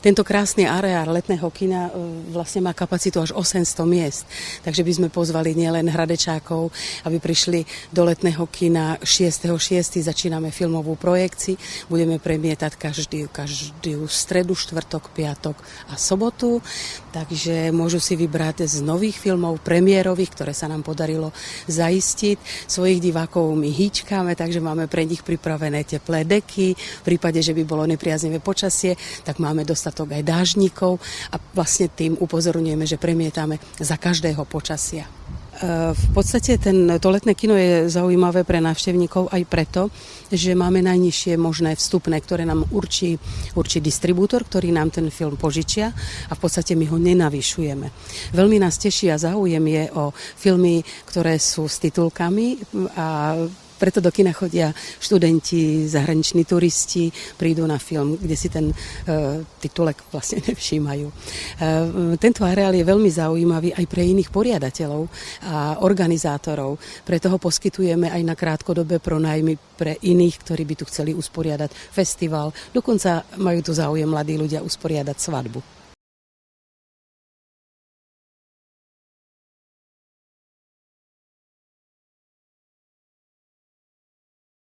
Tento krásny areál letného kina e, vlastne má kapacitu až 800 miest, takže by sme pozvali nielen hradečákov, aby prišli do letného kina 6.6. začíname filmovú projekciu, budeme premietať každý, každý stredu, štvrtok, piatok a sobotu, takže môžu si vybrať z nových filmov premiérových, ktoré sa nám podarilo zaistiť. Svojich divákov my hýčkáme, takže máme pre nich pripravené teplé deky, v prípade, že by bolo nepriaznivé počasie, tak máme dostať dostatok aj dážnikov a vlastne tým upozorňujeme, že premietame za každého počasia. E, v podstate ten, to letné kino je zaujímavé pre návštevníkov aj preto, že máme najnižšie možné vstupné, ktoré nám určí, určí distribútor, ktorý nám ten film požičia a v podstate my ho nenavyšujeme. Veľmi nás teší a záujem je o filmy, ktoré sú s titulkami a preto do kina chodia študenti, zahraniční turisti, prídu na film, kde si ten e, titulek vlastne nevšímajú. E, tento areál je veľmi zaujímavý aj pre iných poriadateľov a organizátorov. Preto ho poskytujeme aj na krátkodobé pronajmy pre iných, ktorí by tu chceli usporiadať festival. Dokonca majú tu záujem mladí ľudia usporiadať svadbu.